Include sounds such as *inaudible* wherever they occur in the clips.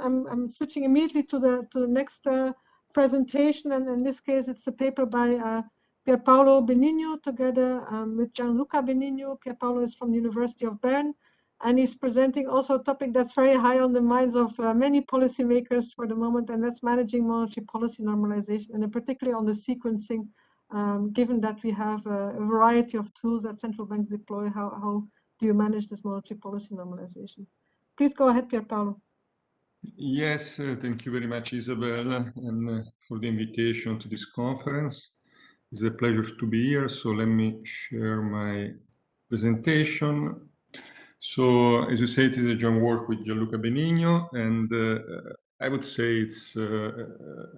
I'm, I'm switching immediately to the to the next uh, presentation, and in this case, it's a paper by uh, Pierpaolo Benigno together um, with Gianluca Benigno. Pierpaolo is from the University of Bern, and he's presenting also a topic that's very high on the minds of uh, many policymakers for the moment, and that's managing monetary policy normalization, and particularly on the sequencing, um, given that we have a, a, variety of tools that central banks deploy, how, how do you manage this monetary policy normalization? Please go ahead, Pierpaolo. Yes, uh, thank you very much, Isabella, and uh, for the invitation to this conference. It's a pleasure to be here. So let me share my presentation. So as you say, it is a joint work with Gianluca Benigno, and uh, I would say it's, uh,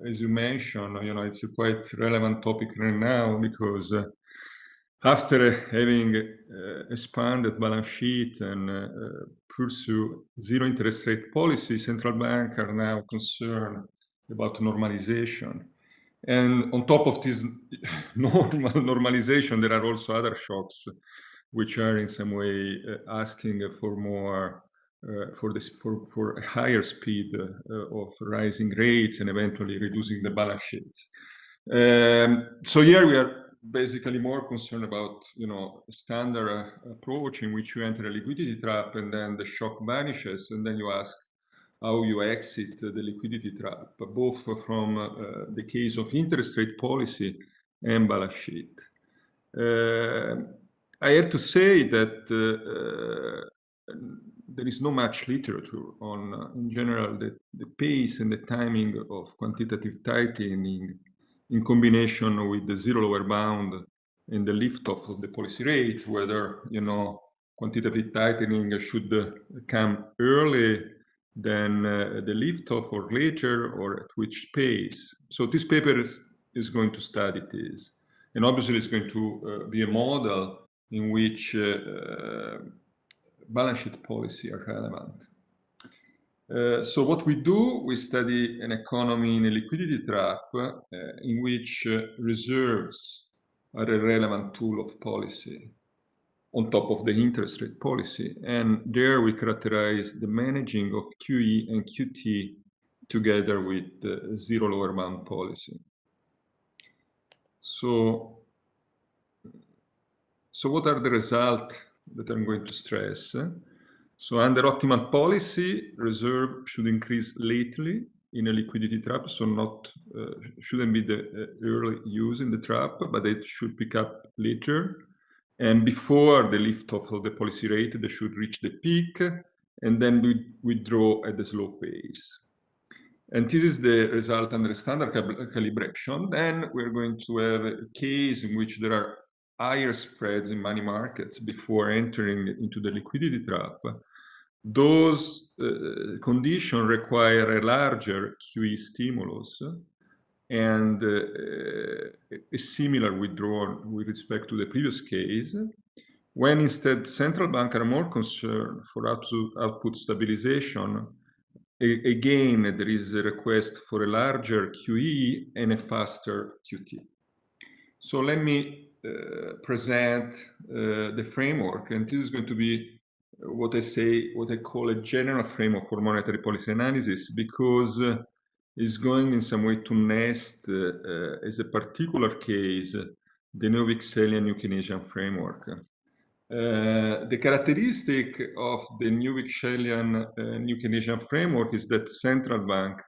as you mentioned, you know, it's a quite relevant topic right now because uh, after having uh, expanded balance sheet and uh, pursue zero interest rate policy, central banks are now concerned about normalization. And on top of this *laughs* normal normalization, there are also other shocks which are in some way uh, asking for more uh, for this for for a higher speed uh, of rising rates and eventually reducing the balance sheets. Um, so here we are basically more concerned about you know standard uh, approach in which you enter a liquidity trap and then the shock vanishes and then you ask how you exit the liquidity trap both from uh, the case of interest rate policy and balance sheet. Uh, i have to say that uh, there is no much literature on uh, in general the, the pace and the timing of quantitative tightening in combination with the zero lower bound and the lift off of the policy rate, whether, you know, quantitative tightening should come early than uh, the lift off or later or at which pace. So this paper is, is going to study this. And obviously it's going to uh, be a model in which uh, uh balance sheet policy are relevant. Uh, so what we do, we study an economy in a liquidity trap uh, in which uh, reserves are a relevant tool of policy on top of the interest rate policy. And there we characterize the managing of QE and QT together with the zero lower bound policy. So, so what are the results that I'm going to stress? So under optimal policy, reserve should increase lately in a liquidity trap, so not uh, shouldn't be the uh, early use in the trap, but it should pick up later. And before the lift off of the policy rate, they should reach the peak and then we withdraw at a slow pace. And this is the result under standard calibration. Then we're going to have a case in which there are higher spreads in money markets before entering into the liquidity trap, those uh, conditions require a larger QE stimulus and uh, a similar withdrawal with respect to the previous case, when instead central banks are more concerned for output stabilization, again, there is a request for a larger QE and a faster QT. So let me uh, present uh, the framework, and this is going to be what I say, what I call a general framework for monetary policy analysis, because uh, it's going in some way to nest as a particular case the New Keynesian framework. Uh, the characteristic of the new Wicksellian uh, new framework is that central bank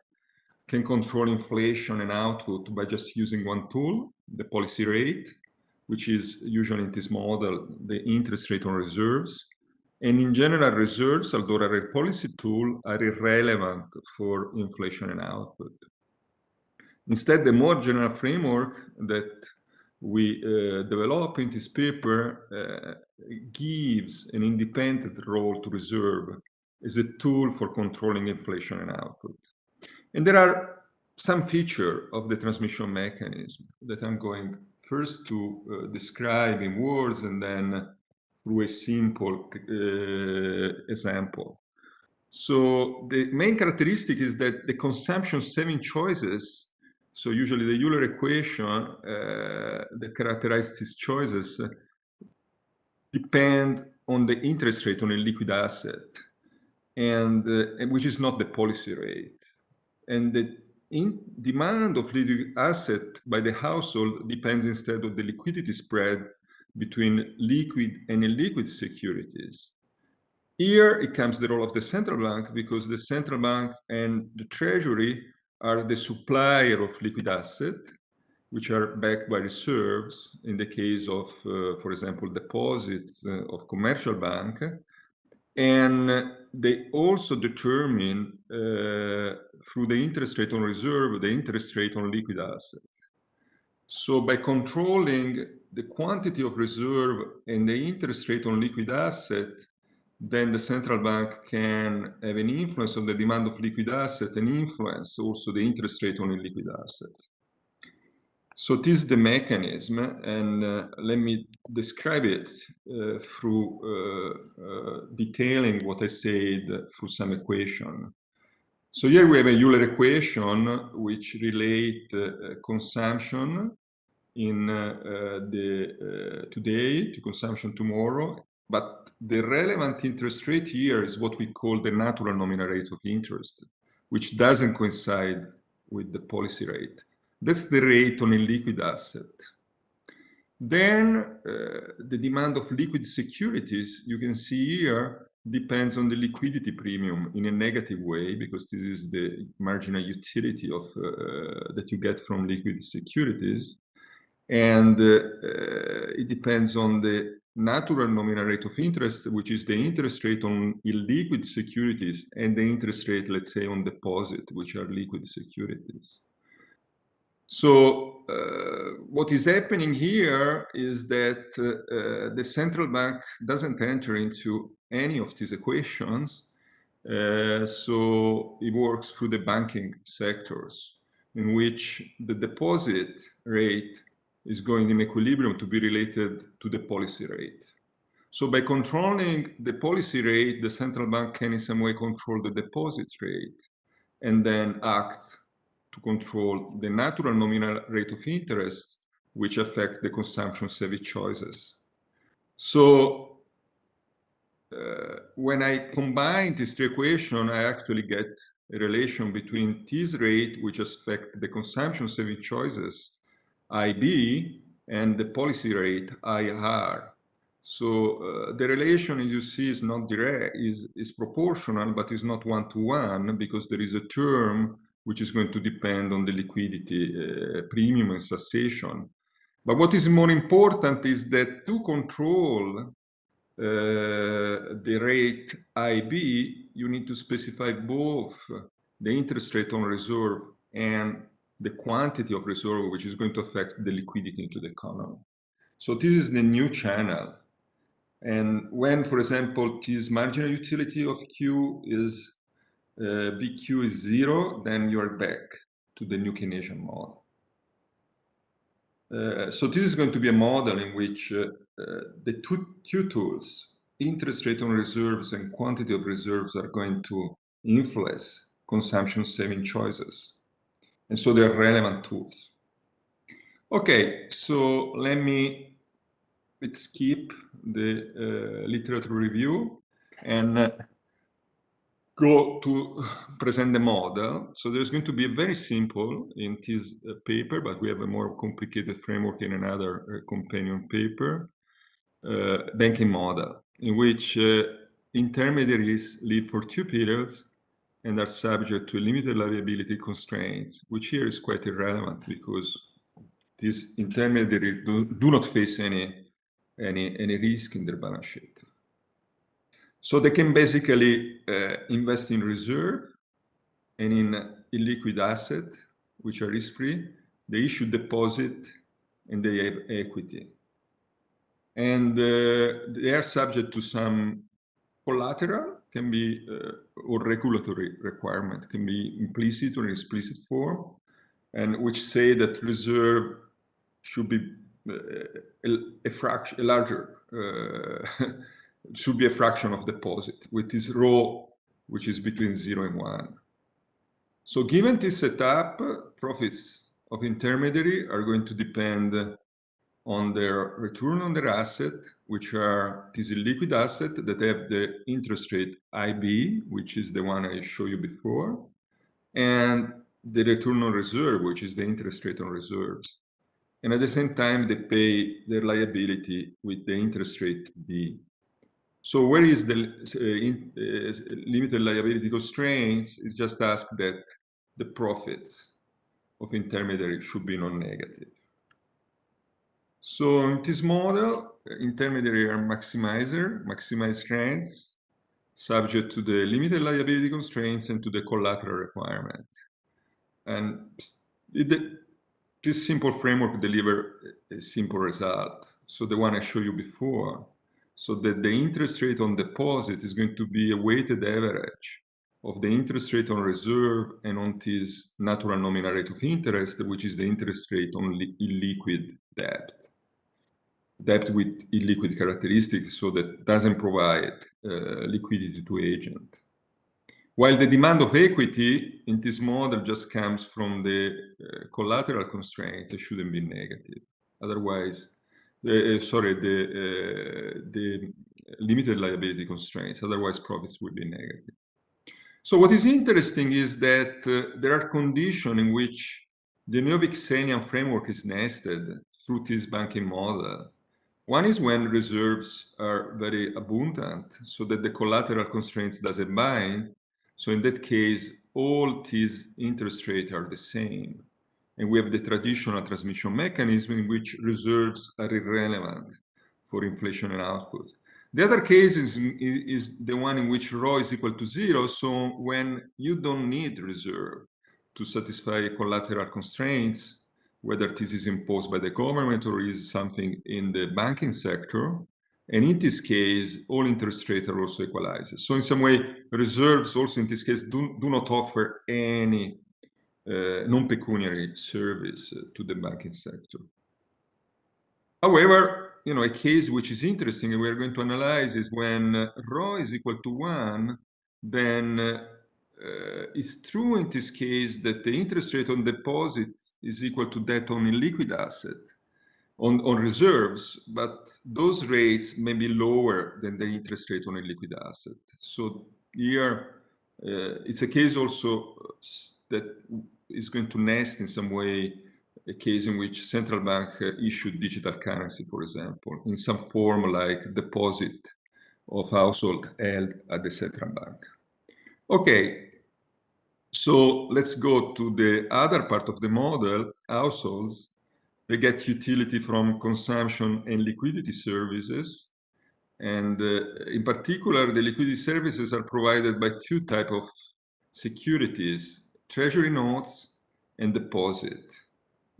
can control inflation and output by just using one tool, the policy rate, which is usually in this model, the interest rate on reserves. And in general, reserves, although a policy tool, are irrelevant for inflation and output. Instead, the more general framework that we uh, develop in this paper uh, gives an independent role to reserve as a tool for controlling inflation and output. And there are some feature of the transmission mechanism that I'm going first to uh, describe in words and then through a simple uh, example. So the main characteristic is that the consumption saving choices, so usually the Euler equation uh, that characterizes these choices depend on the interest rate on a liquid asset. and, uh, which is not the policy rate. And the in demand of liquid asset by the household depends instead of the liquidity spread between liquid and illiquid securities. Here it comes the role of the central bank because the central bank and the treasury are the supplier of liquid assets, which are backed by reserves in the case of, uh, for example, deposits uh, of commercial bank. And they also determine uh, through the interest rate on reserve, the interest rate on liquid assets. So by controlling the quantity of reserve and the interest rate on liquid asset, then the central bank can have an influence on the demand of liquid asset and influence also the interest rate on liquid asset. So this is the mechanism, and uh, let me describe it uh, through uh, uh detailing what I said through some equation. So here we have a Euler equation which relate uh, consumption in uh, the today to consumption tomorrow but the relevant interest rate here is what we call the natural nominal rate of interest, which doesn't coincide with the policy rate. That's the rate on a liquid asset. Then uh, the demand of liquid securities, you can see here, depends on the liquidity premium in a negative way, because this is the marginal utility of uh, that you get from liquid securities. And uh, uh it depends on the natural nominal rate of interest, which is the interest rate on illiquid securities and the interest rate, let's say, on deposit, which are liquid securities. So uh, what is happening here is that uh, uh, the central bank doesn't enter into any of these equations. So it works through the banking sectors in which the deposit rate is going in equilibrium to be related to the policy rate. So by controlling the policy rate, the central bank can in some way control the deposit rate and then act to control the natural nominal rate of interest, which affect the consumption savvy choices. So uh, when I combine these three equations, I actually get a relation between this rate, which affect the consumption saving choices, IB and the policy rate IR. So uh, the relation, as you see, is not direct, is, is proportional, but is not one-to-one -one because there is a term which is going to depend on the liquidity uh, premium and satiation. But what is more important is that to control uh, the rate IB, you need to specify both the interest rate on reserve and the quantity of reserve, which is going to affect the liquidity into the economy. So this is the new channel. And when, for example, this marginal utility of Q is uh, VQ is zero, then you are back to the new Keynesian model. Uh, so this is going to be a model in which uh, uh the two, two tools, interest rate on reserves and quantity of reserves are going to influence consumption saving choices. And so they're relevant tools. Okay, so let me let's skip the uh, literature review and uh, go to *laughs* present the model. So there's going to be a very simple in this uh, paper, but we have a more complicated framework in another uh, companion paper, uh, banking model, in which intermediaries live for two periods and are subject to limited liability constraints, which here is quite irrelevant because these intermediaries do, do not face any, any, any risk in their balance sheet. So they can basically uh, invest in reserve and in illiquid asset, which are risk-free. They issue deposit and they have equity. And uh, they are subject to some collateral can be uh, or regulatory requirement can be implicit or explicit form, and which say that reserve should be uh, a, fraction, a larger, uh, *laughs* should be a fraction of deposit with this rho, which is between zero and one. So given this setup, profits of intermediary are going to depend on their return on their asset, which are this liquid asset that have the interest rate IB, which is the one I showed you before, and the return on reserve, which is the interest rate on reserves. And at the same time, they pay their liability with the interest rate D. So where is the uh, in, uh, limited liability constraints? It's just asked that the profits of intermediary should be non-negative. So in this model, intermediary are maximizer, maximize rents, subject to the limited liability constraints and to the collateral requirement. And it, this simple framework deliver a simple result. So the one I showed you before, so that the interest rate on deposit is going to be a weighted average of the interest rate on reserve and on this natural nominal rate of interest, which is the interest rate on illiquid debt. Debt with illiquid characteristics, so that doesn't provide uh, liquidity to agent. While the demand of equity in this model just comes from the uh, collateral constraint, it shouldn't be negative. Otherwise, uh, sorry, the, uh, the limited liability constraints, otherwise profits will be negative. So what is interesting is that uh, there are conditions in which the Neo-Wicksellian framework is nested through this banking model. One is when reserves are very abundant, so that the collateral constraints doesn't bind. So in that case, all these interest rates are the same. And we have the traditional transmission mechanism in which reserves are irrelevant for inflation and output. The other case is, is, the one in which rho is equal to zero. So when you don't need reserve to satisfy collateral constraints, whether this is imposed by the government or is something in the banking sector, and in this case, all interest rates are also equalized. So in some way, reserves also in this case do, do not offer any uh, non-pecuniary service to the banking sector. However, you know, a case which is interesting and we're going to analyze is when rho is equal to one, then uh, it's true in this case that the interest rate on deposit is equal to that on illiquid asset, on, on reserves, but those rates may be lower than the interest rate on a liquid asset. So here, uh, it's a case also that is going to nest in some way a case in which central bank uh, issued digital currency, for example, in some form like deposit of household held at the central bank. Okay, so let's go to the other part of the model, households. They get utility from consumption and liquidity services. And uh, in particular, the liquidity services are provided by two type of securities, treasury notes and deposit.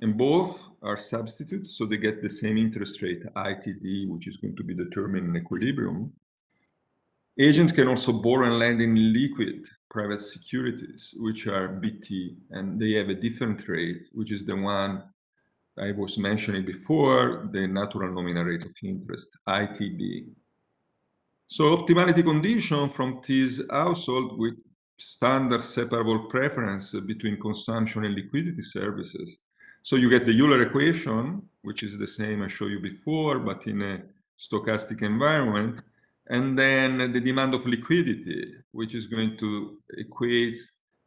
And both are substitutes, so they get the same interest rate, ITD, which is going to be determined in equilibrium. Agents can also borrow and lend in liquid private securities, which are BT, and they have a different rate, which is the one I was mentioning before, the natural nominal rate of interest, ITB. So optimality condition from this household with standard separable preference between consumption and liquidity services so you get the Euler equation, which is the same I showed you before, but in a stochastic environment. And then the demand of liquidity, which is going to equate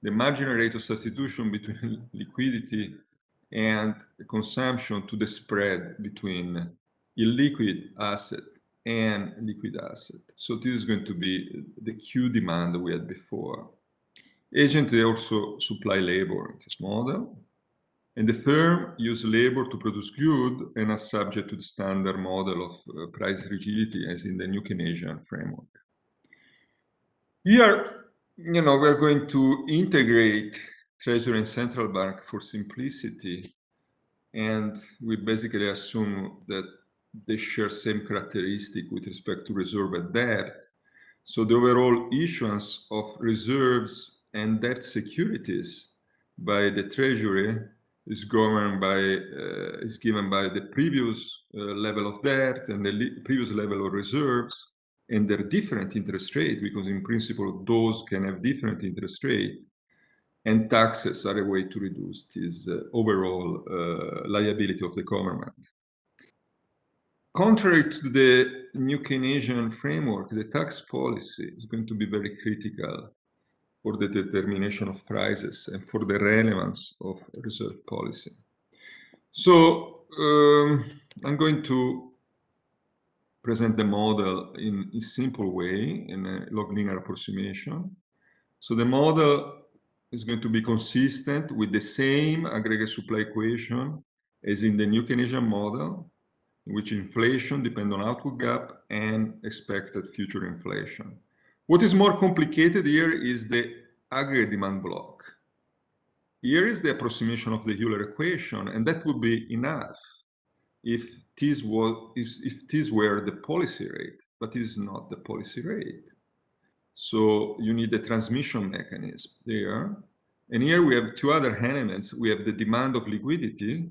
the marginal rate of substitution between *laughs* liquidity and consumption to the spread between illiquid asset and liquid asset. So this is going to be the Q demand we had before. Agent, they also supply labor in this model. And the firm use labor to produce good and are subject to the standard model of uh, price rigidity as in the new Keynesian framework. Here, you know, we're going to integrate Treasury and Central Bank for simplicity. And we basically assume that they share same characteristic with respect to reserve and debt. So the overall issuance of reserves and debt securities by the Treasury is governed by uh, is given by the previous uh, level of debt and the previous level of reserves and their different interest rate because in principle those can have different interest rate and taxes are a way to reduce this uh, overall uh, liability of the government. Contrary to the new Keynesian framework, the tax policy is going to be very critical for the determination of prices and for the relevance of reserve policy. So um, I'm going to present the model in a simple way in a log linear approximation. So the model is going to be consistent with the same aggregate supply equation as in the new Keynesian model, in which inflation depends on output gap and expected future inflation. What is more complicated here is the aggregate demand block. Here is the approximation of the Euler equation, and that would be enough if this was if, if this were the policy rate, but it is not the policy rate. So you need a transmission mechanism there. And here we have two other elements. We have the demand of liquidity,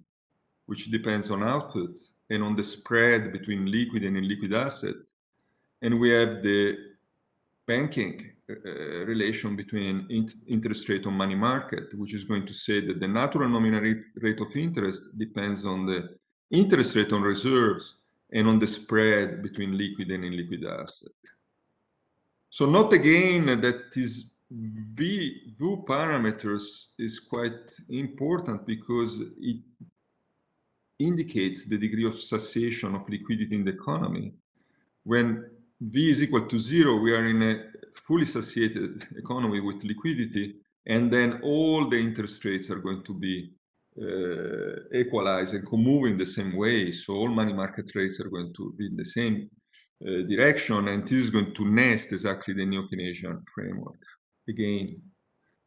which depends on output and on the spread between liquid and illiquid asset. And we have the banking uh, relation between interest rate on money market, which is going to say that the natural nominal rate, rate of interest depends on the interest rate on reserves and on the spread between liquid and illiquid asset. So note again that this V, V parameters is quite important because it indicates the degree of satiation of liquidity in the economy. When V is equal to zero, we are in a fully satiated economy with liquidity, and then all the interest rates are going to be uh, equalized and move in the same way. So all money market rates are going to be in the same uh, direction, and this is going to nest exactly the new Keynesian framework. Again,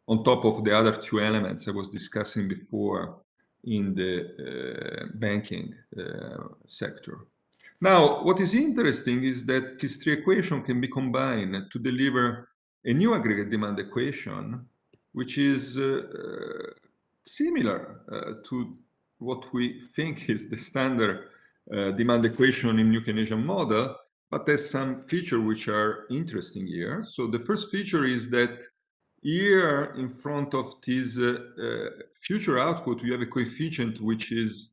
on top of the other two elements I was discussing before in the uh, banking uh, sector. Now, what is interesting is that these three equations can be combined to deliver a new aggregate demand equation, which is uh, similar uh, to what we think is the standard uh, demand equation in New Keynesian model, but there's some features which are interesting here. So the first feature is that here in front of this uh, uh, future output, we have a coefficient which is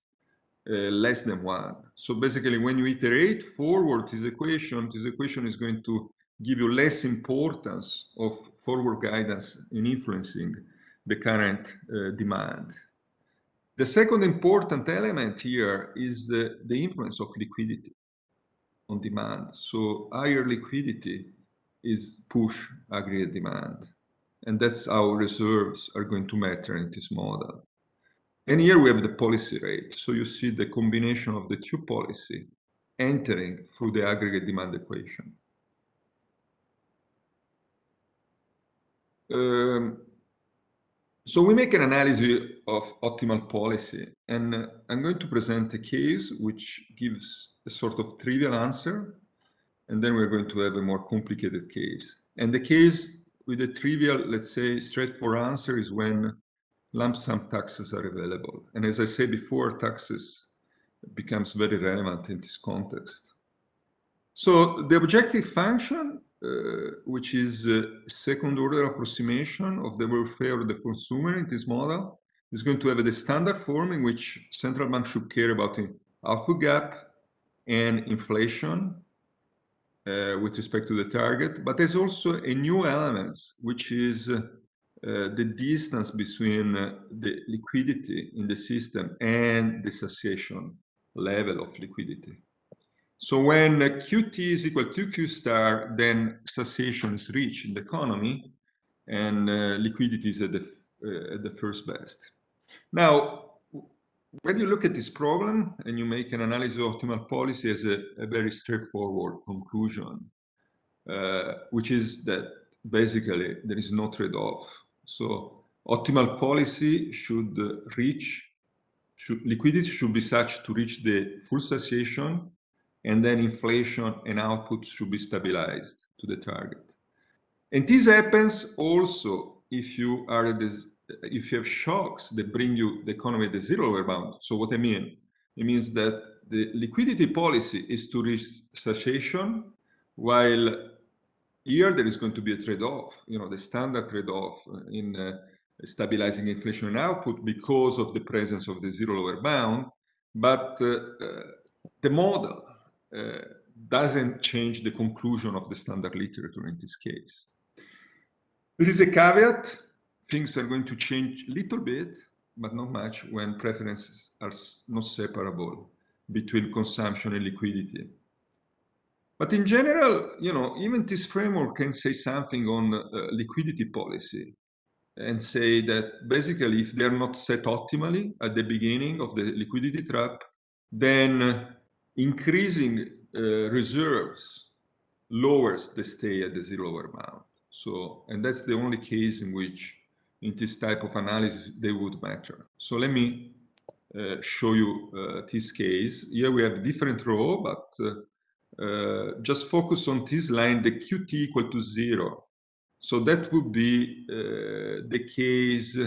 less than one. So basically, when you iterate forward this equation, this equation is going to give you less importance of forward guidance in influencing the current uh, demand. The second important element here is the, the influence of liquidity on demand. So higher liquidity is push aggregate demand. And that's how reserves are going to matter in this model. And here we have the policy rate. So you see the combination of the two policy entering through the aggregate demand equation. Um, so we make an analysis of optimal policy, and I'm going to present a case which gives a sort of trivial answer, and then we're going to have a more complicated case. And the case with a trivial, let's say, straightforward answer is when lump sum taxes are available. And as I said before, taxes becomes very relevant in this context. So the objective function uh, which is a second order approximation of the welfare of the consumer in this model, is going to have the standard form in which central bank should care about the output gap and inflation uh, with respect to the target. But there's also a new element, which is uh, the distance between uh, the liquidity in the system and the satiation level of liquidity. So when Qt is equal to Q star, then satiation is reached in the economy and uh, liquidity is at the, uh, at the first best. Now, when you look at this problem and you make an analysis of optimal policy as a, a very straightforward conclusion, uh, which is that basically there is no trade-off. So optimal policy should reach, should, liquidity should be such to reach the full satiation and then inflation and output should be stabilized to the target. And this happens also if you are this, if you have shocks that bring you the economy at the zero lower bound. So what I mean, it means that the liquidity policy is to reach satiation, while here there is going to be a trade-off, you know, the standard trade-off in uh, stabilizing inflation and output because of the presence of the zero lower bound. But uh, uh, the model uh, doesn't change the conclusion of the standard literature in this case. There is a caveat. Things are going to change a little bit, but not much when preferences are not separable between consumption and liquidity. But in general, you know, even this framework can say something on uh, liquidity policy and say that basically if they're not set optimally at the beginning of the liquidity trap, then increasing uh, reserves lowers the stay at the zero bound. So, and that's the only case in which in this type of analysis they would matter. So let me uh, show you uh, this case. Here we have different row, but uh, uh, just focus on this line, the Qt equal to zero. So that would be uh, the case,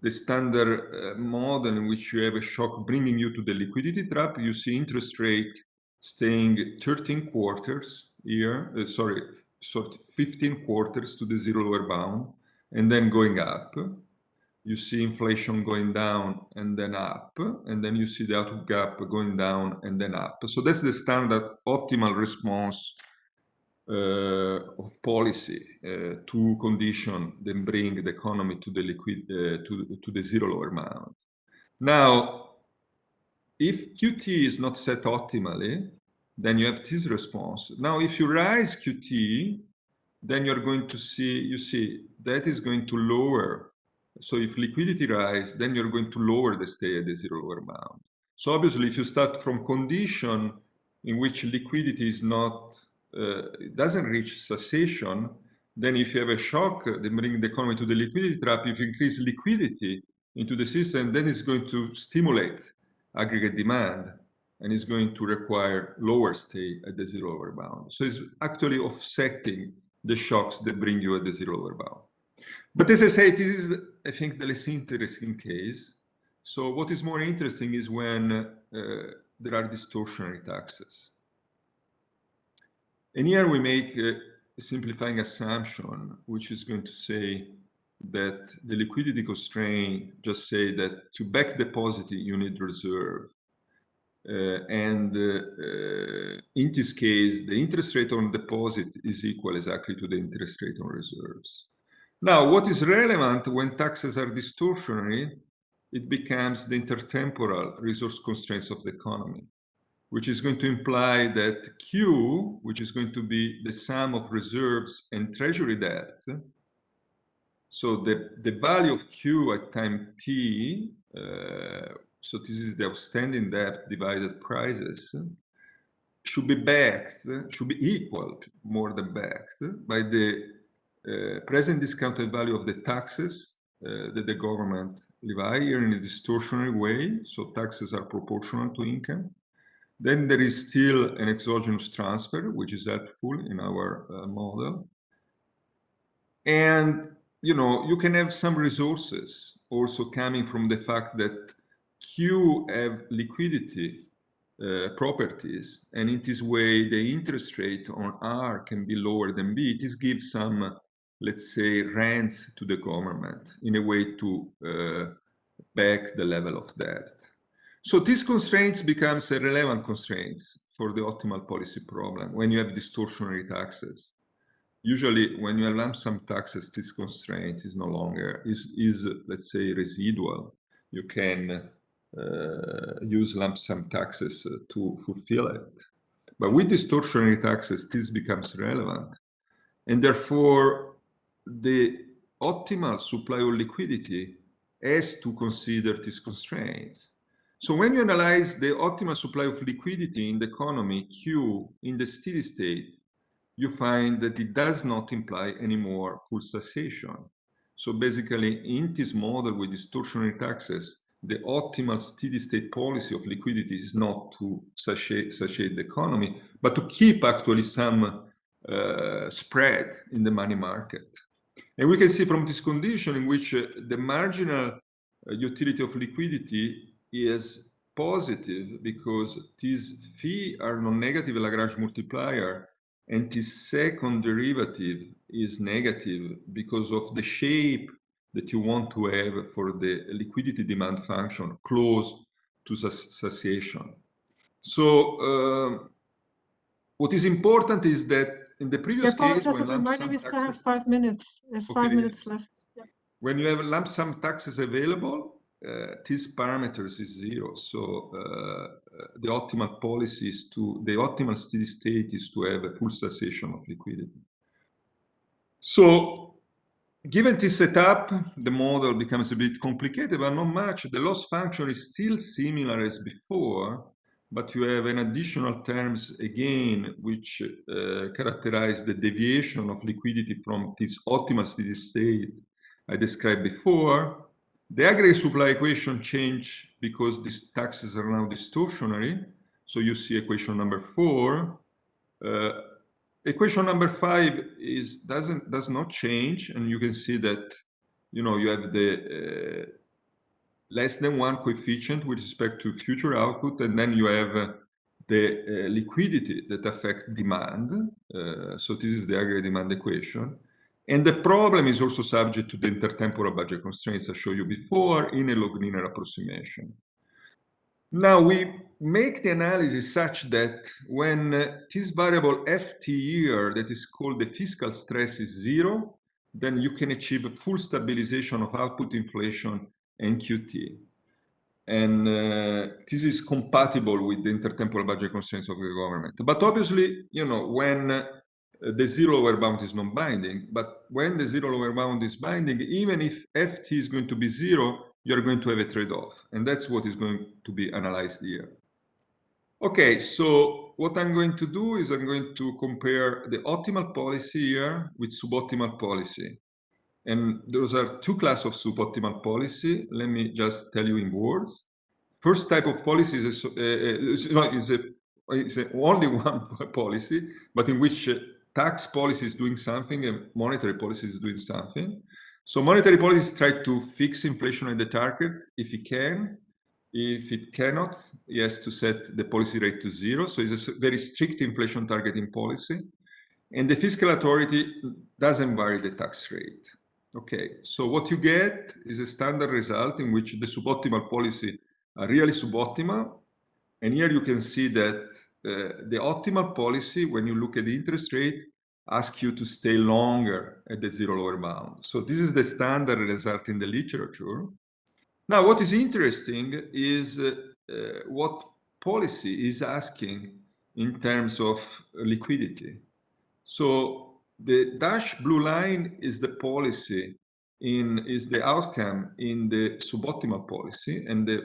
the standard model in which you have a shock bringing you to the liquidity trap. You see interest rate staying 13 quarters here, uh, sorry, sort of 15 quarters to the zero lower bound, and then going up. You see inflation going down and then up, and then you see the output gap going down and then up. So that's the standard optimal response uh, of policy uh, to condition then bring the economy to the liquid uh, to, to the zero lower bound. Now, if Qt is not set optimally, then you have this response. Now, if you rise Qt, then you're going to see, you see, that is going to lower. So if liquidity rise, then you're going to lower the stay at the zero lower bound. So obviously, if you start from condition in which liquidity is not, uh, doesn't reach satiation, then if you have a shock, then bring the economy to the liquidity trap, if you increase liquidity into the system, then it's going to stimulate aggregate demand and it's going to require lower stay at the zero lower bound. So it's actually offsetting the shocks that bring you at the zero lower bound. But as I say, this is, I think, the less interesting case. So what is more interesting is when uh, there are distortionary taxes. And here we make a simplifying assumption, which is going to say that the liquidity constraint just say that to back deposit you need reserve uh, and uh, in this case, the interest rate on deposit is equal exactly to the interest rate on reserves. Now, what is relevant when taxes are distortionary, it becomes the intertemporal resource constraints of the economy, which is going to imply that Q, which is going to be the sum of reserves and treasury debt, so the, the value of Q at time t uh, so this is the outstanding debt divided prices, should be backed, should be equal, more than backed, by the uh, present discounted value of the taxes uh, that the government levy here in a distortionary way. So taxes are proportional to income. Then there is still an exogenous transfer, which is helpful in our uh, model. And, you know, you can have some resources also coming from the fact that Q have liquidity uh, properties, and in this way, the interest rate on R can be lower than B. This gives some, let's say, rents to the government in a way to uh, back the level of debt. So these constraints becomes a relevant constraints for the optimal policy problem when you have distortionary taxes. Usually, when you have lump sum taxes, this constraint is no longer is is let's say residual. You can uh, use lump sum taxes uh, to fulfill it. But with distortionary taxes, this becomes relevant. And therefore, the optimal supply of liquidity has to consider these constraints. So when you analyze the optimal supply of liquidity in the economy, Q, in the steady state, you find that it does not imply anymore full satiation. So basically, in this model with distortionary taxes, the optimal steady state policy of liquidity is not to satiate, satiate the economy, but to keep actually some uh, spread in the money market. And we can see from this condition in which uh, the marginal uh, utility of liquidity is positive because these phi are non-negative Lagrange multiplier and this second derivative is negative because of the shape that you want to have for the liquidity demand function close to satiation. So uh, what is important is that in the previous Yeah, case, when lump sum we still have taxes, five minutes. There's five minutes left. Yeah. when you have lump sum taxes available, uh, these parameters is zero. So uh, uh, the optimal policy is to, the optimal steady state is to have a full satiation of liquidity. So given this setup, the model becomes a bit complicated, but not much. The loss function is still similar as before, but you have an additional terms again, which uh, characterize the deviation of liquidity from this optimal steady state I described before. The aggregate supply equation change because these taxes are now distortionary. So you see equation number four. Uh, equation number five is doesn't does not change, and you can see that you know you have the uh, less than one coefficient with respect to future output, and then you have uh, the uh, liquidity that affect demand. Uh, so this is the aggregate demand equation. And the problem is also subject to the intertemporal budget constraints I showed you before in a log linear approximation. Now we make the analysis such that when uh, this variable ft here that is called the fiscal stress is zero, then you can achieve a full stabilization of output inflation and QT. And uh, this is compatible with the intertemporal budget constraints of the government. But obviously, you know, when uh, the zero lower bound is non-binding, but when the zero lower bound is binding, even if ft is going to be zero, you're going to have a trade-off. And that's what is going to be analyzed here. Okay, so what I'm going to do is I'm going to compare the optimal policy here with suboptimal policy. And those are two classes of suboptimal policy. Let me just tell you in words. First type of policy is, a, uh, is, a, is a, only *laughs* one policy, but in which uh, tax policy is doing something and monetary policy is doing something. So monetary policies try to fix inflation at the target if it can. If it cannot, it has to set the policy rate to zero. So it's a very strict inflation targeting policy. And the fiscal authority doesn't vary the tax rate. Okay, so what you get is a standard result in which the suboptimal policy are really suboptimal. And here you can see that uh, the optimal policy, when you look at the interest rate, ask you to stay longer at the zero lower bound. So this is the standard result in the literature. Now, what is interesting is uh, uh, what policy is asking in terms of liquidity. So the dash blue line is the policy in is the outcome in the suboptimal policy and the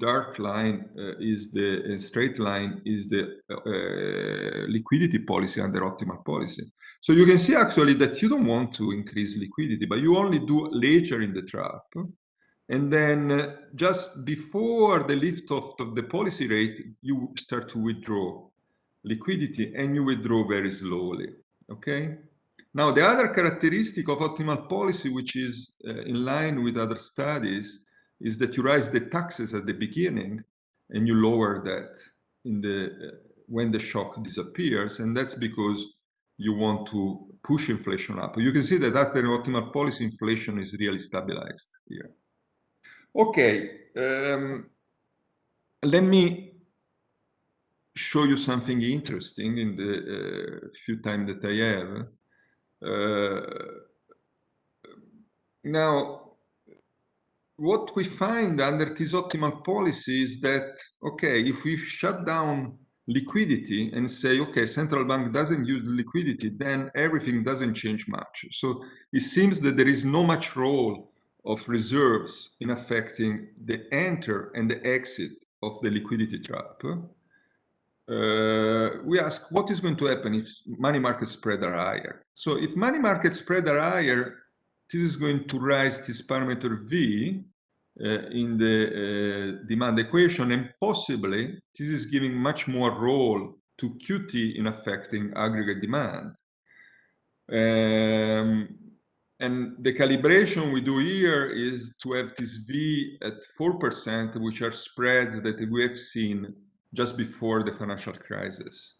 dark line uh, is the uh, straight line is the uh, liquidity policy under optimal policy. So you can see actually that you don't want to increase liquidity, but you only do later in the trap. And then uh, just before the lift off of the policy rate, you start to withdraw liquidity and you withdraw very slowly. Okay. Now, the other characteristic of optimal policy, which is uh, in line with other studies, is that you raise the taxes at the beginning and you lower that in the uh, when the shock disappears and that's because you want to push inflation up you can see that after optimal policy inflation is really stabilized here okay um, let me show you something interesting in the uh, few time that i have uh, now what we find under this optimal policy is that, okay, if we shut down liquidity and say, okay, central bank doesn't use liquidity, then everything doesn't change much. So it seems that there is no much role of reserves in affecting the enter and the exit of the liquidity trap. Uh, we ask what is going to happen if money market spread are higher. So if money market spread are higher, this is going to rise this parameter V uh, in the uh, demand equation, and possibly this is giving much more role to QT in affecting aggregate demand. Um, and the calibration we do here is to have this V at 4%, which are spreads that we have seen just before the financial crisis.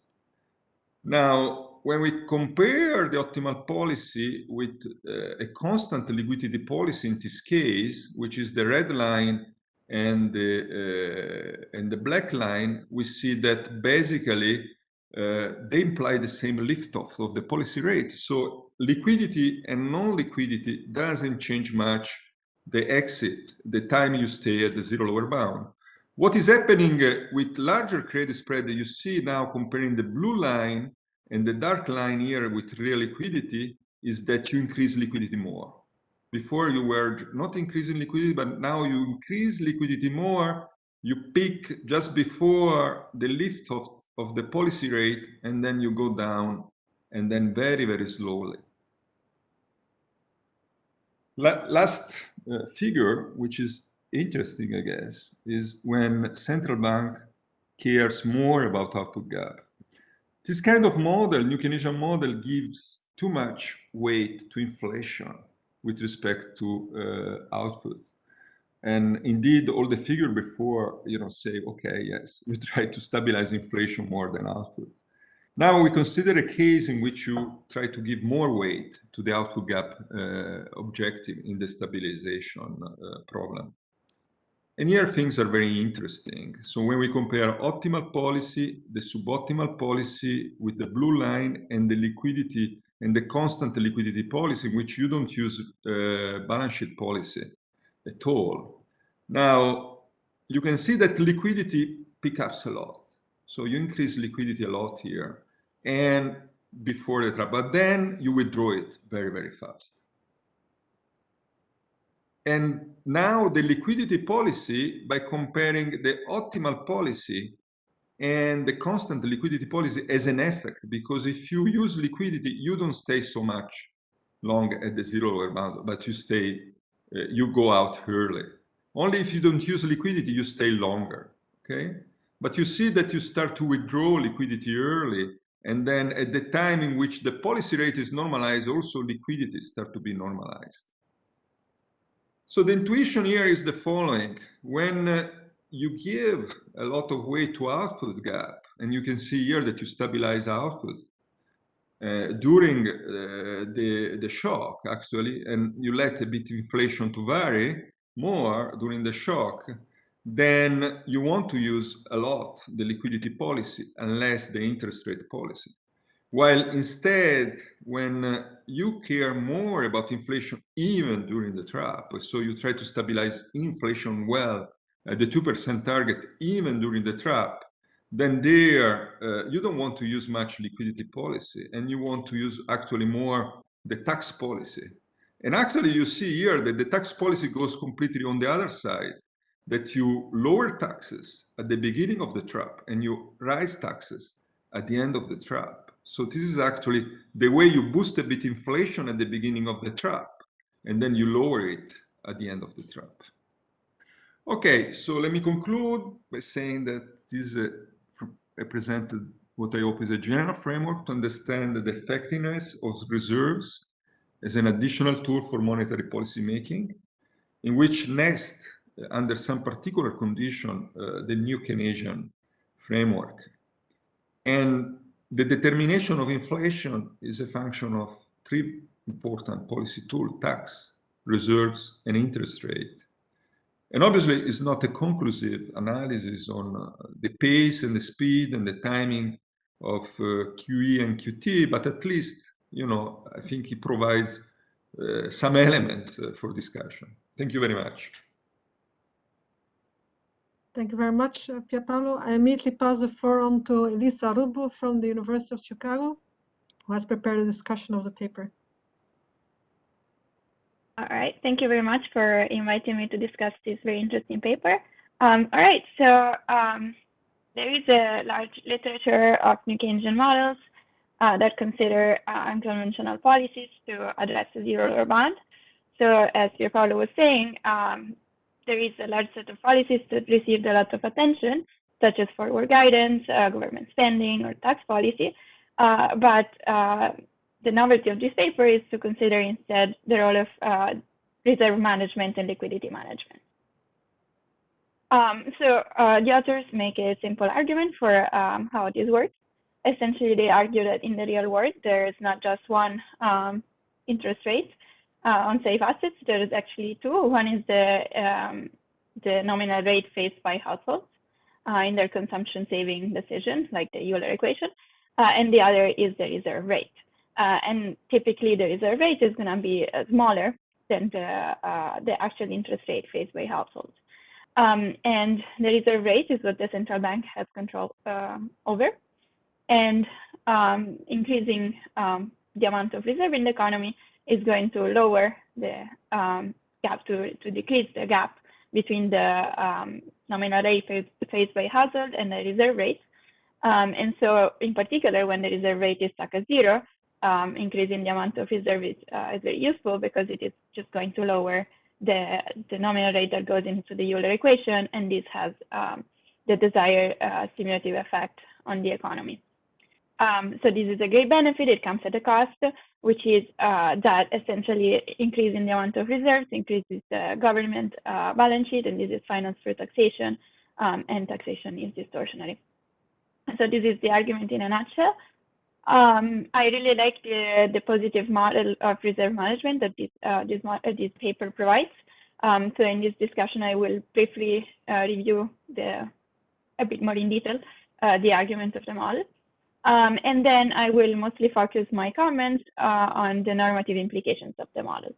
Now, when we compare the optimal policy with uh, a constant liquidity policy in this case, which is the red line and the, uh, and the black line, we see that basically uh, they imply the same lift-off of the policy rate. So liquidity and non-liquidity doesn't change much the exit, the time you stay at the zero lower bound. What is happening with larger credit spread that you see now comparing the blue line and the dark line here with real liquidity is that you increase liquidity more. Before you were not increasing liquidity, but now you increase liquidity more. You peak just before the lift of, of the policy rate, and then you go down, and then very, very slowly. La last uh, figure, which is interesting, I guess, is when central bank cares more about output gap. This kind of model, New Keynesian model, gives too much weight to inflation with respect to uh, output. And indeed, all the figure before, you know, say, okay, yes, we *laughs* try to stabilize inflation more than output. Now we consider a case in which you try to give more weight to the output gap uh, objective in the stabilization uh, problem. And here things are very interesting. So when we compare optimal policy, the suboptimal policy with the blue line and the liquidity and the constant liquidity policy, which you don't use uh, balance sheet policy at all. Now, you can see that liquidity picks up a lot. So you increase liquidity a lot here and before the trap, but then you withdraw it very, very fast. And now the liquidity policy, by comparing the optimal policy and the constant liquidity policy as an effect, because if you use liquidity, you don't stay so much long at the zero bound, but you stay, uh, you go out early. Only if you don't use liquidity, you stay longer, okay? But you see that you start to withdraw liquidity early, and then at the time in which the policy rate is normalized, also liquidity start to be normalized. So the intuition here is the following. When uh, you give a lot of weight to output gap, and you can see here that you stabilize output uh, during uh, the, the shock, actually, and you let a bit inflation to vary more during the shock, then you want to use a lot the liquidity policy and less the interest rate policy. While instead, when uh, you care more about inflation even during the trap, so you try to stabilize inflation well at the 2% target even during the trap, then there uh, you don't want to use much liquidity policy and you want to use actually more the tax policy. And actually you see here that the tax policy goes completely on the other side, that you lower taxes at the beginning of the trap and you rise taxes at the end of the trap. So this is actually the way you boost a bit inflation at the beginning of the trap, and then you lower it at the end of the trap. Okay, so let me conclude by saying that this represented what I hope is a general framework to understand the effectiveness of reserves as an additional tool for monetary policy making, in which next, under some particular condition, uh, the new Keynesian framework. And the determination of inflation is a function of three important policy tools, tax, reserves, and interest rate. And obviously, it's not a conclusive analysis on uh, the pace and the speed and the timing of uh, QE and QT, but at least, you know, I think it provides uh, some elements uh, for discussion. Thank you very much. Thank you very much, uh, Pierpaolo. I immediately pass the floor on to Elisa Rubbo from the University of Chicago, who has prepared a discussion of the paper. All right, thank you very much for inviting me to discuss this very interesting paper. Um, all right, so um, there is a large literature of New Keynesian models uh, that consider uh, unconventional policies to address the zero lower bound. So as Pierpaolo was saying, um, there is a large set of policies that received a lot of attention, such as forward guidance, uh, government spending, or tax policy. Uh, but uh, the novelty of this paper is to consider instead the role of uh, reserve management and liquidity management. Um, so uh, the authors make a simple argument for um, how this works. Essentially, they argue that in the real world, there is not just one um, interest rate, uh, on safe assets, there is actually two. One is the, um, the nominal rate faced by households uh, in their consumption saving decision, like the Euler equation. uh, and the other is the reserve rate. Uh, and typically the reserve rate is going to be uh, smaller than the, uh, the actual interest rate faced by households. Um, and the reserve rate is what the central bank has control um, over. And um, increasing um, the amount of reserve in the economy is going to lower the um, gap, to, to decrease the gap between the um, nominal rate faced by household and the reserve rate. Um, and so in particular, when the reserve rate is stuck at zero, um, increasing the amount of reserve is, uh, is very useful because it is just going to lower the, the nominal rate that goes into the Euler equation, and this has um, the desired uh, stimulative effect on the economy. Um, so this is a great benefit. It comes at a cost, which is uh, that essentially increasing the amount of reserves increases the government uh, balance sheet, and this is financed through taxation, um, and taxation is distortionary. So this is the argument in a nutshell. Um, I really like the, the positive model of reserve management that this, uh, this, uh, this paper provides. Um, so in this discussion, I will briefly uh, review the, a bit more in detail uh, the argument of the model. Um, and then I will mostly focus my comments uh, on the normative implications of the model.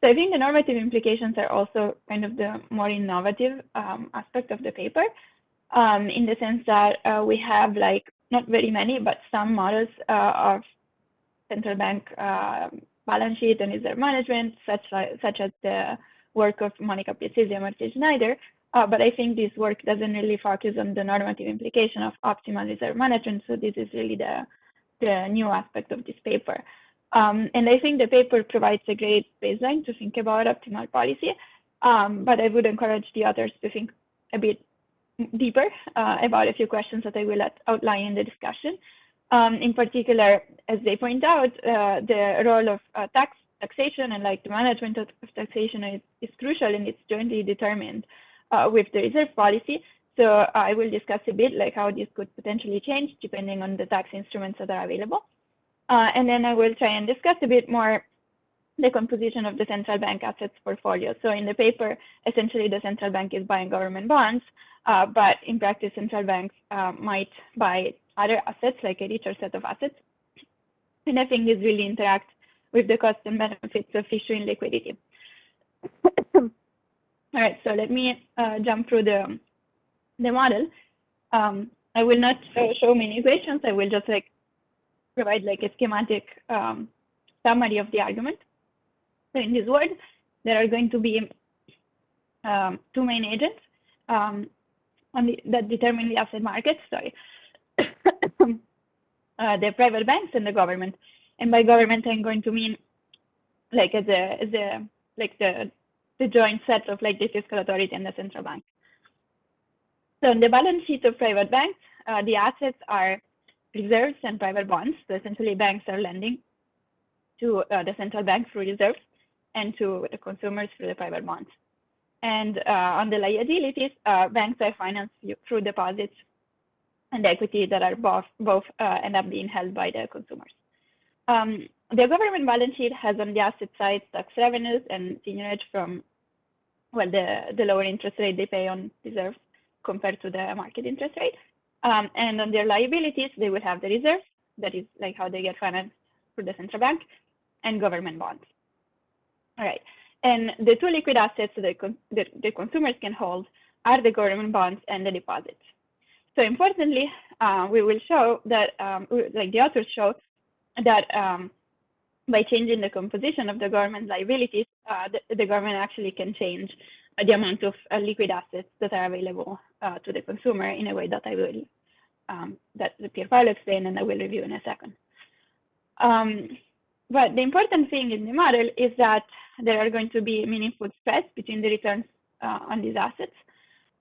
So I think the normative implications are also kind of the more innovative um, aspect of the paper um, in the sense that uh, we have like not very many, but some models uh, of central bank uh, balance sheet and reserve management, such, like, such as the work of Monica Piazzesi and Martin Schneider, uh, but I think this work doesn't really focus on the normative implication of optimal reserve management. So this is really the, the new aspect of this paper. Um, and I think the paper provides a great baseline to think about optimal policy. Um, but I would encourage the authors to think a bit deeper uh, about a few questions that I will outline in the discussion. Um, in particular, as they point out, uh, the role of uh, tax taxation and like the management of, of taxation is, is, crucial and it's jointly determined uh, with the reserve policy. So I will discuss a bit like how this could potentially change depending on the tax instruments that are available. Uh, and then I will try and discuss a bit more the composition of the central bank assets portfolio. So in the paper, essentially the central bank is buying government bonds, uh, but in practice, central banks uh, might buy other assets like a richer set of assets. And I think this really interacts with the cost and benefits of issuing liquidity. All right, so let me uh, jump through the, the model. Um, I will not show many equations. I will just like provide like a schematic um, summary of the argument. So in this word, there are going to be um, two main agents um, the, that determine the asset market. Sorry, *coughs* uh, the private banks and the government. And by government, I'm going to mean like as a as a like the the joint set of like the fiscal authority and the central bank. So in the balance sheet of private banks, uh, the assets are reserves and private bonds. So essentially banks are lending to uh, the central bank through reserves and to the consumers through the private bonds. And uh, on the liabilities, uh, banks are financed through deposits and equity that are both, both uh, end up being held by the consumers. Um, the government balance sheet has on the asset side tax revenues and seigniorage from well, the, the lower interest rate they pay on reserves compared to the market interest rate. Um, and on their liabilities, they will have the reserves, that is like how they get financed through the central bank, and government bonds. All right, and the two liquid assets that the, the consumers can hold are the government bonds and the deposits. So importantly, uh, we will show that, um, like the authors show, that um, by changing the composition of the government liabilities, uh, the, the, government actually can change uh, the amount of uh, liquid assets that are available uh, to the consumer in a way that I will, um, that Pierpaolo explained and I will review in a second. Um, but the important thing in the model is that there are going to be meaningful spreads between the returns uh, on these assets.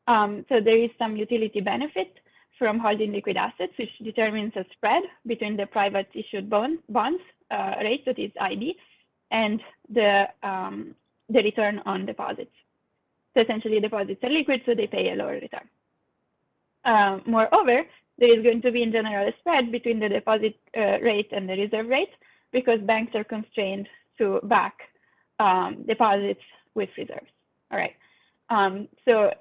Um, so there is some utility benefit from holding liquid assets, which determines a spread between the private issued bond, bonds uh, rate, that is ID, and the, um, the return on deposits. So essentially deposits are liquid, so they pay a lower return. Uh, moreover, there is going to be in general a spread between the deposit uh, rate and the reserve rate because banks are constrained to back um, deposits with reserves. All right. Um, so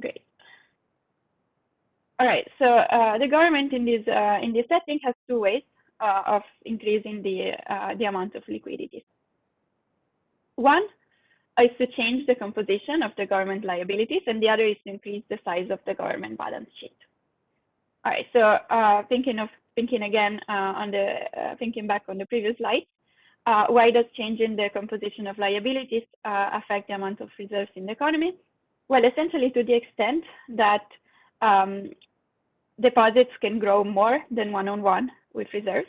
great. all right, so uh, the government in this uh, in this setting has two ways uh, of increasing the uh, the amount of liquidity. One is to change the composition of the government liabilities, and the other is to increase the size of the government balance sheet. All right, so uh, thinking of thinking again uh, on the thinking back on the previous slide, why does changing the composition of liabilities affect the amount of reserves in the economy? Well, essentially to the extent that um, deposits can grow more than one-on-one with reserves,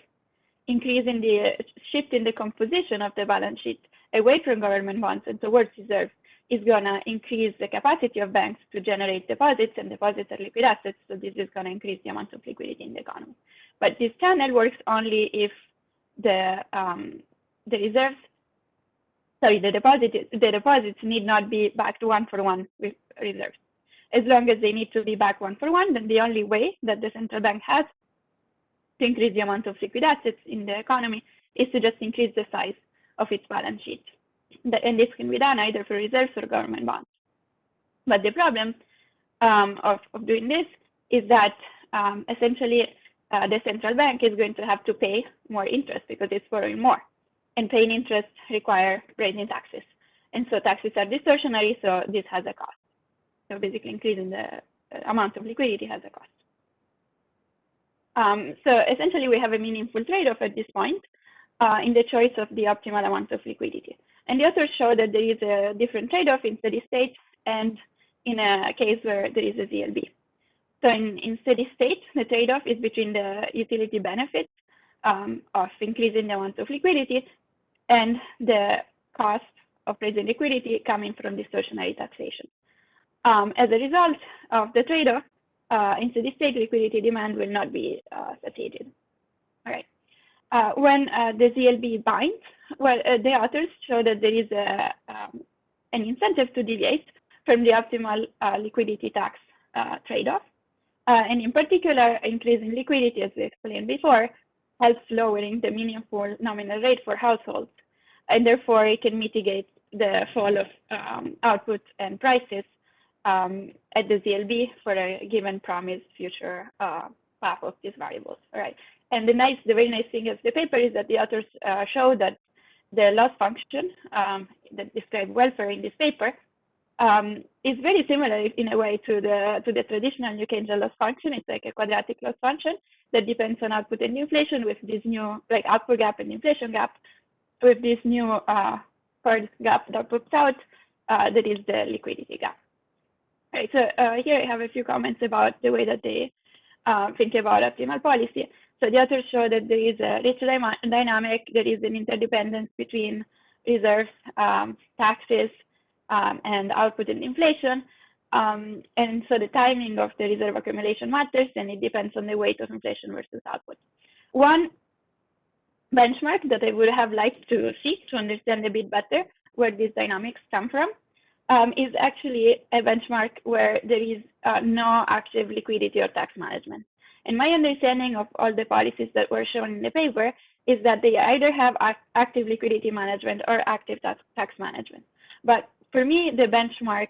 increasing the shift in the composition of the balance sheet away from government bonds and towards reserves is going to increase the capacity of banks to generate deposits, and deposits are liquid assets, so this is going to increase the amount of liquidity in the economy. But this channel works only if the um, the reserves, sorry, the deposit the deposits need not be backed one for one with reserves as long as they need to be back one for one, then the only way that the central bank has to increase the amount of liquid assets in the economy is to just increase the size of its balance sheet. And this can be done either for reserves or government bonds. But the problem um, of, of doing this is that um, essentially uh, the central bank is going to have to pay more interest because it's borrowing more. And paying interest require raising taxes. And so taxes are distortionary, so this has a cost. So basically increasing the amount of liquidity has a cost. Um, so essentially we have a meaningful trade-off at this point uh, in the choice of the optimal amount of liquidity. And the authors show that there is a different trade-off in steady state and in a case where there is a ZLB. So in, in steady state, the trade-off is between the utility benefits um, of increasing the amount of liquidity and the cost of raising liquidity coming from distortionary taxation. Um, as a result of the trade-off, uh, in steady state liquidity demand will not be uh, satiated. All right. Uh, when uh, the ZLB binds, well, uh, the authors show that there is a, um, an incentive to deviate from the optimal uh, liquidity tax trade-off. and in particular, increasing liquidity, as we explained before, helps lowering the meaningful nominal rate for households. And therefore, it can mitigate the fall of um, output and prices um, at the ZLB for a given promised future uh, path of these variables. All right. And the nice, the very nice thing of the paper is that the authors uh, show that the loss function um, that describes welfare in this paper um, is very similar in a way to the to the traditional New Keynesian loss function. It's like a quadratic loss function that depends on output and inflation with this new like output gap and inflation gap with this new uh, third gap that pops out uh, that is the liquidity gap. Right, so uh, here I have a few comments about the way that they uh, think about optimal policy. So the authors show that there is a rich dynamic, there is an interdependence between reserves, um, taxes, um, and output and inflation. Um, and so the timing of the reserve accumulation matters, and it depends on the weight of inflation versus output. One benchmark that I would have liked to see to understand a bit better where these dynamics come from um, is actually a benchmark where there is uh, no active liquidity or tax management. And my understanding of all the policies that were shown in the paper is that they either have active liquidity management or active tax, tax management. But for me, the benchmark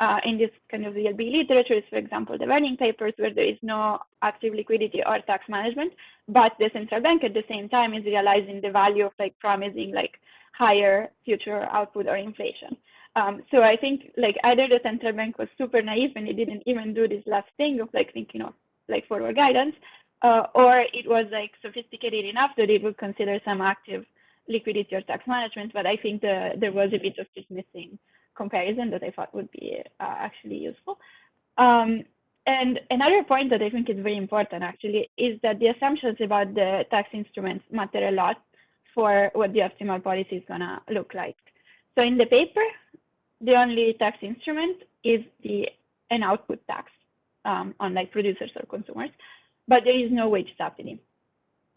uh, in this kind of ZLB literature is, for example, the Werning papers where there is no active liquidity or tax management, but the central bank at the same time is realizing the value of like promising like higher future output or inflation. Um, so I think like either the central bank was super naive and it didn't even do this last thing of like thinking of like forward guidance, uh, or it was like sophisticated enough that it would consider some active liquidity or tax management. But I think the, there was a bit of this missing comparison that I thought would be uh, actually useful. Um, and another point that I think is very important actually is that the assumptions about the tax instruments matter a lot for what the optimal policy is gonna look like. So in the paper, the only tax instrument is the an output tax um, on like producers or consumers, but there is no wage subsidy.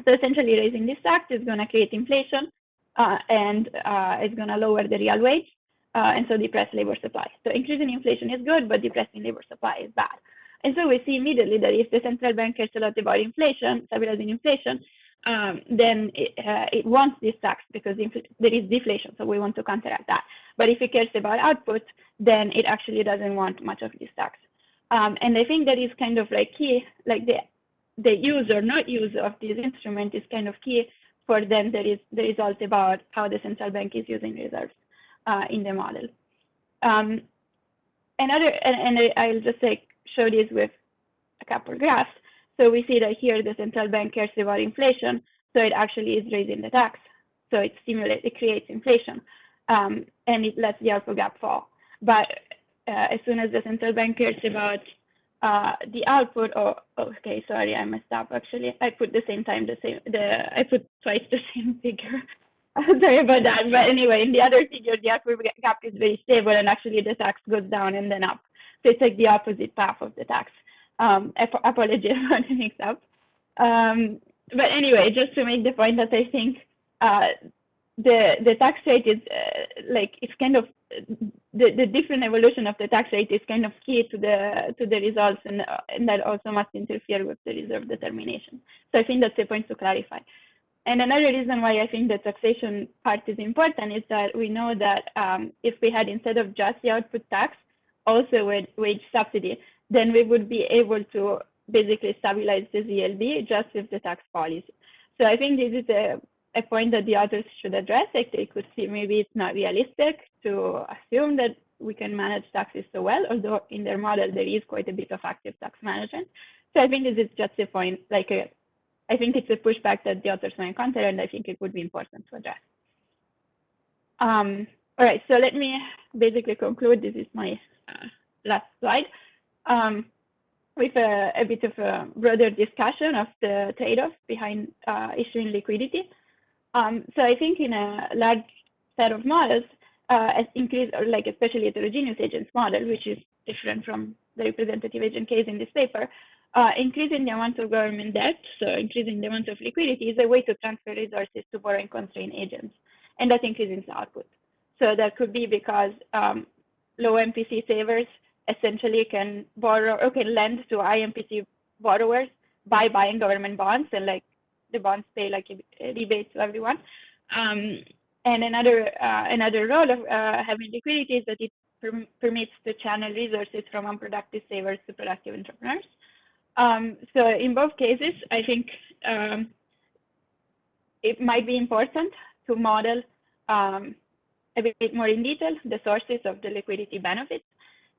So essentially raising this tax is going to create inflation uh, and uh, it's going to lower the real wage uh, and so depress labor supply. So increasing inflation is good, but depressing labor supply is bad. And so we see immediately that if the central bank cares a lot about inflation, stabilizing inflation, um, then it, uh, it, wants this tax because there is deflation, so we want to counteract that. But if it cares about output, then it actually doesn't want much of this tax. Um, and I think that is kind of like key, like the the use or not use of this instrument is kind of key for then there is the result about how the central bank is using reserves uh, in the model. Um, another, and, and I'll just like show this with a couple graphs. So we see that here the central bank cares about inflation, so it actually is raising the tax. So it stimulates, it creates inflation, um, and it lets the output gap fall. But uh, as soon as the central bank cares about uh, the output, oh, okay, sorry, I messed up actually. I put the same time, the same, the I put twice the *laughs* same figure. *laughs* sorry about that. But anyway, in the other figure, the output gap is very stable, and actually the tax goes down and then up. So it's like the opposite path of the tax. Um, apologies *laughs* for the mix up. Um, but anyway, just to make the point that I think uh, the the tax rate is uh, like it's kind of the, the different evolution of the tax rate is kind of key to the to the results and, uh, and that also must interfere with the reserve determination. So I think that's a point to clarify. And another reason why I think the taxation part is important is that we know that um, if we had instead of just the output tax, also with wage subsidy, then we would be able to basically stabilize the ZLB just with the tax policy. So I think this is a, a point that the authors should address. Like they could see maybe it's not realistic to assume that we can manage taxes so well, although in their model there is quite a bit of active tax management. So I think this is just a point, like a, I think it's a pushback that the authors may encounter, and I think it would be important to address. Um, all right, so let me basically conclude. This is my uh, last slide um, with a, a, bit of a broader discussion of the trade-off behind uh, issuing liquidity. Um, so I think in a large set of models, uh, as increase or like especially heterogeneous agents model, which is different from the representative agent case in this paper, uh, increasing the amount of government debt, so increasing the amount of liquidity is a way to transfer resources to borrowing constrained agents, and that increases output. So that could be because um, low MPC savers essentially can borrow or can lend to IMPC borrowers by buying government bonds and like the bonds pay like a rebate to everyone. Um, and another uh, another role of uh, having liquidity is that it perm permits to channel resources from unproductive savers to productive entrepreneurs. Um, so in both cases, I think um, it might be important to model um, a bit more in detail the sources of the liquidity benefits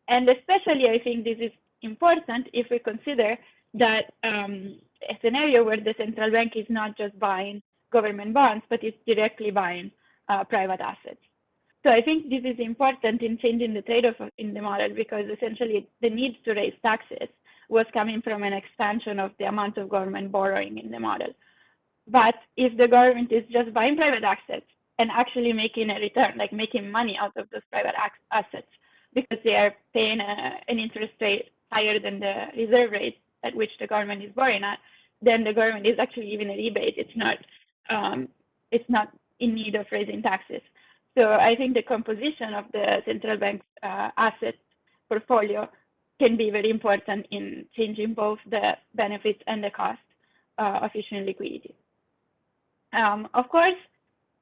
and especially, I think this is important if we consider that um, a scenario where the central bank is not just buying government bonds, but it's directly buying uh, private assets. So I think this is important in changing the trade-off in the model because essentially the need to raise taxes was coming from an expansion of the amount of government borrowing in the model. But if the government is just buying private assets and actually making a return, like making money out of those private assets, because they are paying a, an interest rate higher than the reserve rate at which the government is borrowing at, then the government is actually giving a rebate. It's not um, it's not in need of raising taxes. So I think the composition of the central bank's uh, asset portfolio can be very important in changing both the benefits and the cost uh, of issuing liquidity. Um, of course,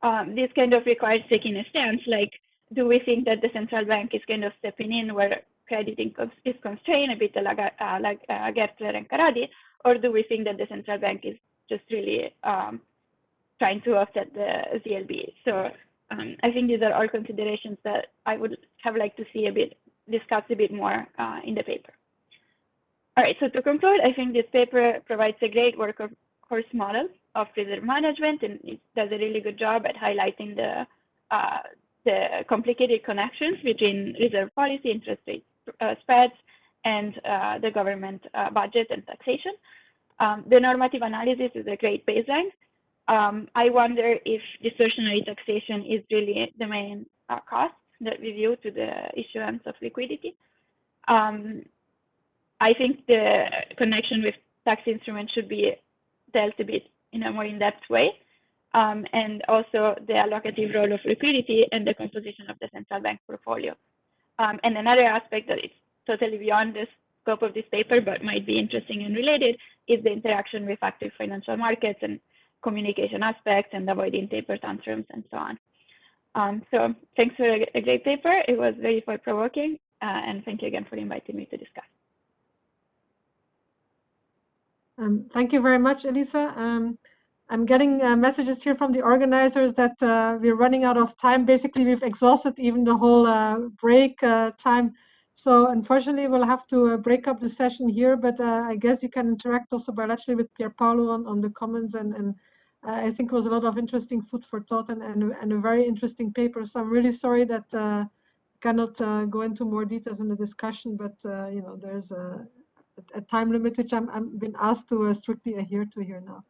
um, this kind of requires taking a stance like do we think that the central bank is kind of stepping in where crediting is constrained, a bit like, uh, like uh, Gertler and Karadi, or do we think that the central bank is just really um, trying to offset the ZLB? So um, I think these are all considerations that I would have liked to see a bit discussed a bit more uh, in the paper. All right, so to conclude, I think this paper provides a great workhorse model of reserve management, and it does a really good job at highlighting the uh, the complicated connections between reserve policy, interest rate uh, spreads, and uh, the government uh, budget and taxation. Um, the normative analysis is a great baseline. Um, I wonder if distortionary taxation is really the main uh, cost that we view to the issuance of liquidity. Um, I think the connection with tax instruments should be dealt a bit in a more in-depth way um, and also the allocative role of liquidity and the composition of the central bank portfolio. Um, and another aspect that is totally beyond the scope of this paper, but might be interesting and related, is the interaction with active financial markets and communication aspects and avoiding taper tantrums and so on. Um, so thanks for a, a, great paper. It was very thought-provoking, uh, and thank you again for inviting me to discuss. Um, thank you very much, Elisa. Um, I'm getting uh, messages here from the organizers that uh, we're running out of time. Basically, we've exhausted even the whole uh, break uh, time. So unfortunately, we'll have to uh, break up the session here, but uh, I guess you can interact also bilaterally with Pier Paolo on, on the comments. And, and I think it was a lot of interesting food for thought and, and, and a very interesting paper. So I'm really sorry that cannot go into more details in the discussion, but you know, there's a, a time limit which I'm, I'm been asked to strictly adhere to here now.